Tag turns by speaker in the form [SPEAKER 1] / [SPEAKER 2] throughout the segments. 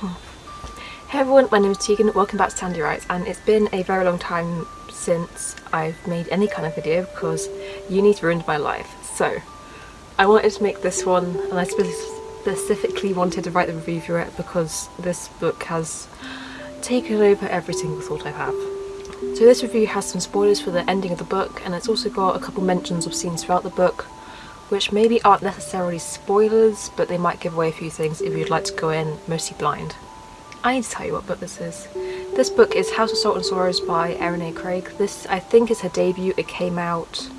[SPEAKER 1] Hey everyone, my name is Tegan, welcome back to Tandy Writes and it's been a very long time since I've made any kind of video because uni's ruined my life. So I wanted to make this one and I specifically wanted to write the review for it because this book has taken over every single thought I have. So this review has some spoilers for the ending of the book and it's also got a couple mentions of scenes throughout the book which maybe aren't necessarily spoilers but they might give away a few things if you'd like to go in mostly blind. I need to tell you what book this is. This book is House of Salt and Sorrows by Erin A. Craig. This I think is her debut. It came out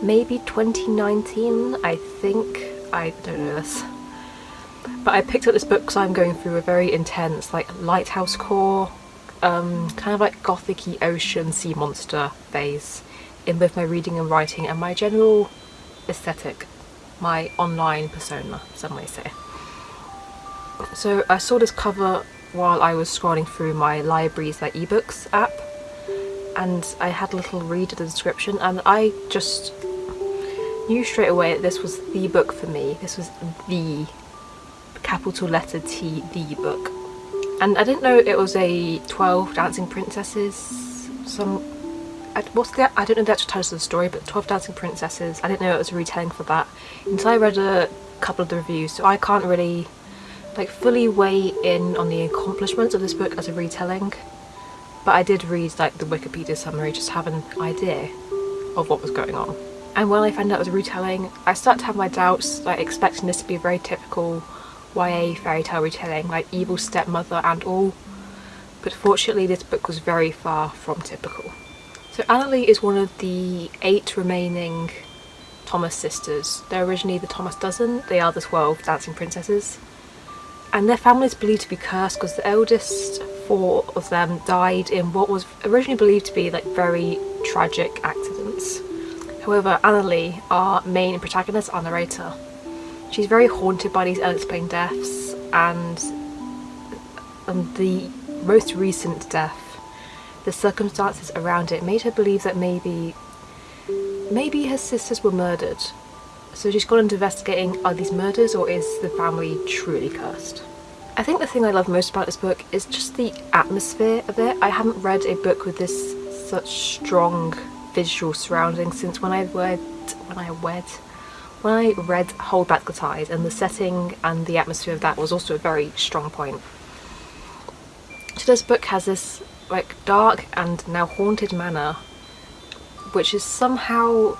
[SPEAKER 1] maybe 2019 I think. I don't know this. But I picked up this book because I'm going through a very intense like lighthouse core, um, kind of like gothic ocean sea monster phase in both my reading and writing and my general aesthetic, my online persona, some may say. So I saw this cover while I was scrolling through my library's like ebooks app and I had a little read of the description and I just knew straight away that this was the book for me. This was the capital letter T, the book. And I didn't know it was a 12 Dancing Princesses, some what's the I don't know the actual title of the story but 12 Dancing Princesses I didn't know it was a retelling for that until I read a couple of the reviews so I can't really like fully weigh in on the accomplishments of this book as a retelling but I did read like the Wikipedia summary just to have an idea of what was going on and when I found out it was a retelling I started to have my doubts like expecting this to be a very typical YA fairy tale retelling like evil stepmother and all but fortunately this book was very far from typical. So Annaleigh is one of the eight remaining Thaumas sisters. They're originally the Thaumas dozen, they are the 12 dancing princesses. And their family is believed to be cursed because the eldest four of them died in what was originally believed to be like very tragic accidents. However, Annaleigh, our main protagonist, our narrator, she's very haunted by these unexplained deaths and, and the most recent death the circumstances around it made her believe that maybe maybe her sisters were murdered. So she's gone into investigating are these murders or is the family truly cursed? I think the thing I love most about this book is just the atmosphere of it. I haven't read a book with this such strong visual surroundings since when I read when I read when I read Hold Back the Tide and the setting and the atmosphere of that was also a very strong point. So this book has this like dark and now haunted manor which is somehow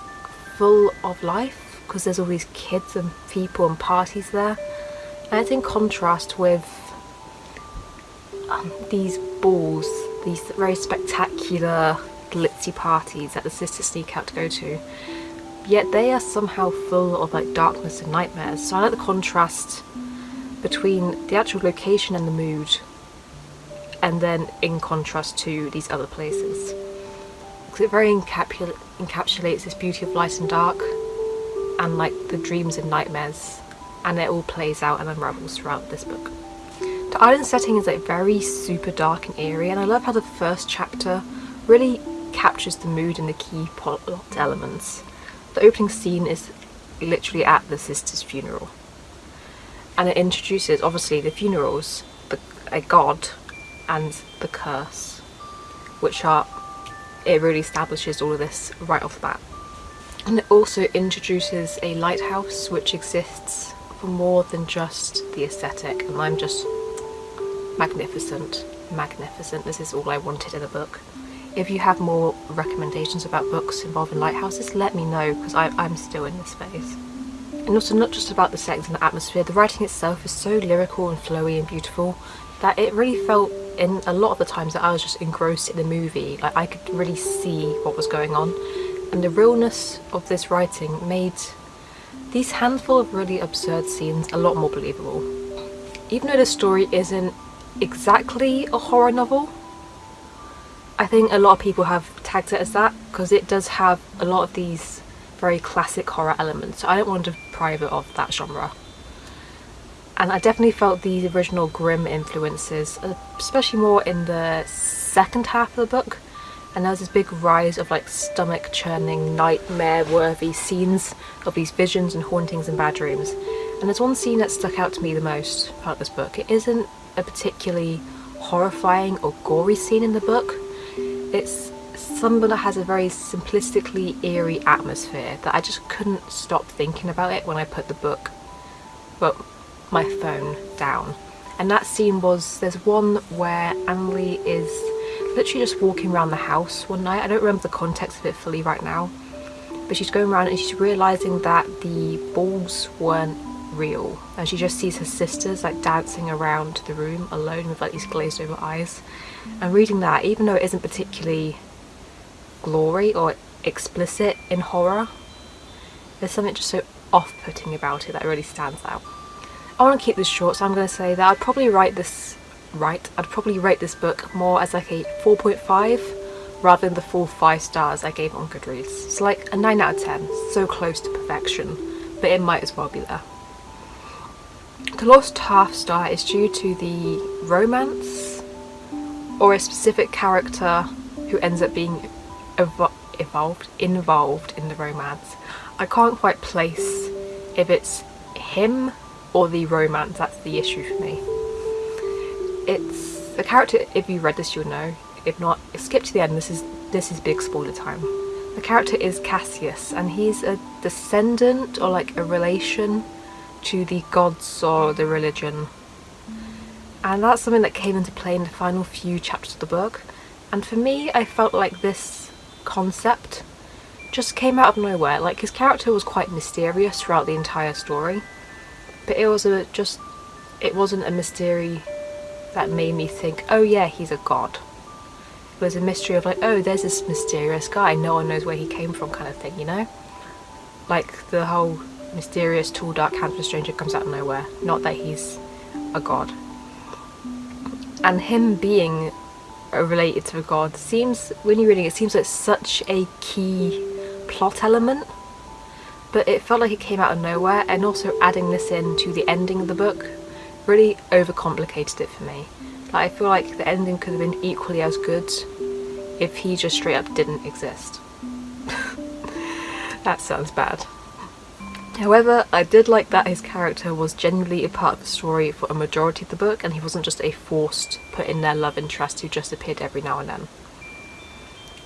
[SPEAKER 1] full of life because there's all these kids and people and parties there. And it's in contrast with um, these balls, these very spectacular glitzy parties that the sisters sneak out to go to. Yet they are somehow full of like darkness and nightmares. So I like the contrast between the actual location and the mood and then in contrast to these other places. Because it very encapsul encapsulates this beauty of light and dark and like the dreams and nightmares and it all plays out and unravels throughout this book. The island setting is like very super dark and eerie and I love how the first chapter really captures the mood and the key plot elements. The opening scene is literally at the sister's funeral and it introduces obviously the funerals, the, a god and the curse which are it really establishes all of this right off the bat. And it also introduces a lighthouse which exists for more than just the aesthetic and I'm just magnificent magnificent. This is all I wanted in a book. If you have more recommendations about books involving lighthouses let me know because I'm still in this phase and also not just about the settings and the atmosphere the writing itself is so lyrical and flowy and beautiful that it really felt in a lot of the times that I was just engrossed in the movie like I could really see what was going on. And the realness of this writing made these handful of really absurd scenes a lot more believable. Even though the story isn't exactly a horror novel I think a lot of people have tagged it as that because it does have a lot of these very classic horror elements. So I don't want to deprive it of that genre and I definitely felt the original Grimm influences, uh, especially more in the second half of the book. And there's this big rise of like stomach churning, nightmare worthy scenes of these visions and hauntings and bad dreams. And there's one scene that stuck out to me the most about this book. It isn't a particularly horrifying or gory scene in the book. It's something that has a very simplistically eerie atmosphere that I just couldn't stop thinking about it when I put the book, well, my phone down. And that scene was, there's one where Annaleigh is literally just walking around the house one night. I don't remember the context of it fully right now. But she's going around and she's realising that the balls weren't real. And she just sees her sisters like dancing around the room alone with like these glazed over eyes. And reading that, even though it isn't particularly glory or explicit in horror, there's something just so off-putting about it that really stands out. I want to keep this short so I'm going to say that I'd probably write this right I'd probably rate this book more as like a 4.5 rather than the full 5 stars I gave on Goodreads. It's like a 9 out of 10, so close to perfection, but it might as well be there. The lost half star is due to the romance or a specific character who ends up being evo evolved, involved in the romance. I can't quite place if it's him or the romance, that's the issue for me. It's the character, if you read this you'll know, if not skip to the end, this is this is big spoiler time. The character is Cassius and he's a descendant or like a relation to the gods or the religion. And that's something that came into play in the final few chapters of the book. And for me, I felt like this concept just came out of nowhere. Like his character was quite mysterious throughout the entire story. But it was a just it wasn't a mystery that made me think, oh yeah, he's a god It was a mystery of like, oh, there's this mysterious guy, no one knows where he came from kind of thing, you know? Like the whole mysterious, tall, dark, handsome stranger comes out of nowhere, not that he's a god. And him being related to a god seems, when you're reading it, seems like such a key plot element but it felt like it came out of nowhere and also adding this in to the ending of the book really overcomplicated it for me. Like, I feel like the ending could have been equally as good if he just straight up didn't exist. that sounds bad. However, I did like that his character was genuinely a part of the story for a majority of the book and he wasn't just a forced put in there love interest who just appeared every now and then.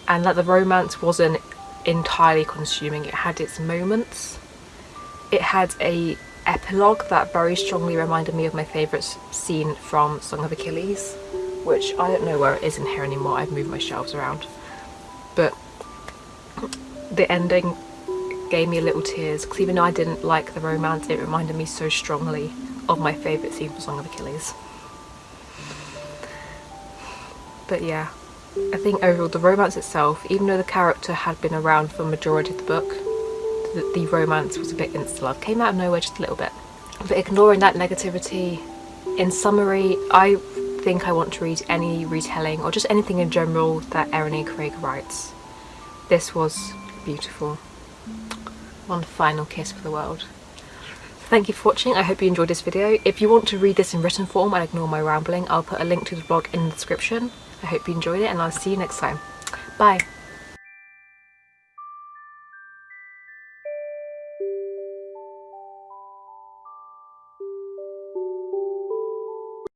[SPEAKER 1] And that the romance wasn't entirely consuming, it had its moments. It had a epilogue that very strongly reminded me of my favourite scene from Song of Achilles, which I don't know where it is in here anymore, I've moved my shelves around. But the ending gave me a little tears because even though I didn't like the romance, it reminded me so strongly of my favourite scene from Song of Achilles. But yeah, I think overall the romance itself, even though the character had been around for the majority of the book, that the romance was a bit insta-love. Came out of nowhere just a little bit. But ignoring that negativity, in summary, I think I want to read any retelling or just anything in general that Erin A. Craig writes. This was beautiful. One final kiss for the world. Thank you for watching, I hope you enjoyed this video. If you want to read this in written form and ignore my rambling, I'll put a link to the blog in the description. I hope you enjoyed it and I'll see you next time. Bye!